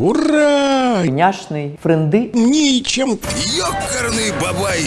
Ура! няшный, френды. Ничем Ёкарный бабай!